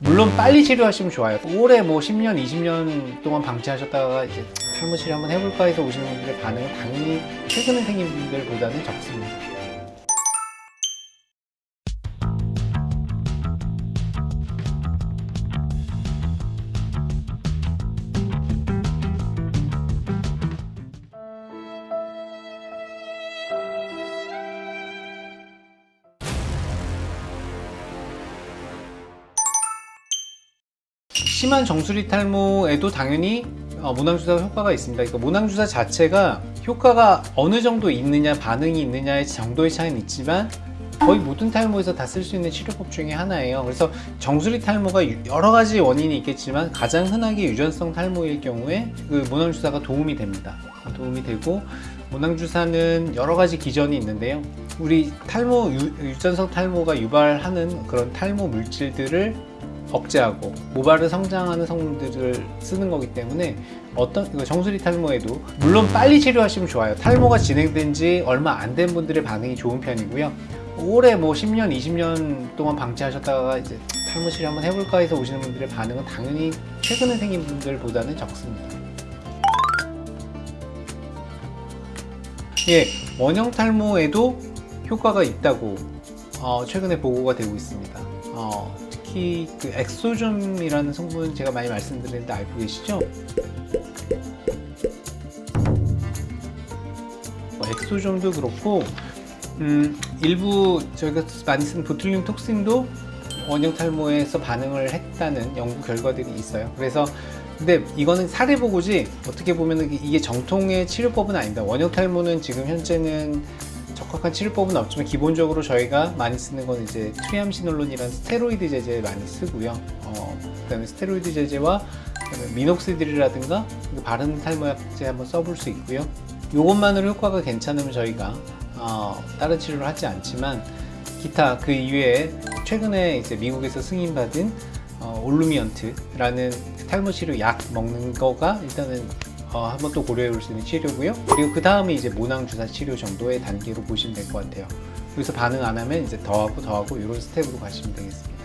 물론 빨리 치료하시면 좋아요. 올해 뭐 10년, 20년 동안 방치하셨다가 이제 탈모 치료 한번 해볼까 해서 오시는 분들의 반응은 당연히 최근에 생긴 분들보다는 적습니다. 심한 정수리 탈모에도 당연히 어, 모낭주사 효과가 있습니다. 그러니까 모낭주사 자체가 효과가 어느 정도 있느냐, 반응이 있느냐의 정도의 차이는 있지만 거의 모든 탈모에서 다 쓸 수 있는 치료법 중에 하나예요. 그래서 정수리 탈모가 유- 여러 가지 원인이 있겠지만 가장 흔하게 유전성 탈모일 경우에 그 모낭주사가 도움이 됩니다. 도움이 되고 모낭주사는 여러 가지 기전이 있는데요. 우리 탈모 유, 유전성 탈모가 유발하는 그런 탈모 물질들을 억제하고 모발을 성장하는 성분들을 쓰는 거기 때문에 어떤 정수리 탈모에도 물론 빨리 치료하시면 좋아요. 탈모가 진행된 지 얼마 안 된 분들의 반응이 좋은 편이고요. 올해 뭐 10년, 20년 동안 방치하셨다가 이제 탈모 치료 한번 해볼까 해서 오시는 분들의 반응은 당연히 최근에 생긴 분들보다는 적습니다. 예, 원형 탈모에도 효과가 있다고 어, 최근에 보고가 되고 있습니다. 어, 특히 그 exosome이라는 성분 제가 많이 말씀드렸는데 알고 계시죠? 어, exosome도 그렇고 음, 일부 저희가 많이 쓰는 botulinum toxin도 원형 탈모에서 반응을 했다는 연구 결과들이 있어요. 그래서 근데 이거는 사례 보고지 어떻게 보면 이게 정통의 치료법은 아닙니다. 원형 탈모는 지금 현재는 적합한 치료법은 없지만 기본적으로 저희가 많이 쓰는 건 이제 triamcinolone이라는 스테로이드 제제 많이 쓰고요. 어, 그 다음에 스테로이드 제제와 그다음에 minoxidil이라든가 그 바른 탈모약제 한번 써볼 수 있고요. 이것만으로 효과가 괜찮으면 저희가 어, 다른 치료를 하지 않지만 기타 그 이외에 최근에 이제 미국에서 승인받은 어, Olumiant라는 탈모 치료 약 먹는 거가 일단은 어, 한번 또 고려해 볼 수 있는 치료고요. 그리고 그 다음에 이제 모낭 주사 치료 정도의 단계로 보시면 될 것 같아요. 여기서 반응 안 하면 이제 더하고 더하고 이런 스텝으로 가시면 되겠습니다.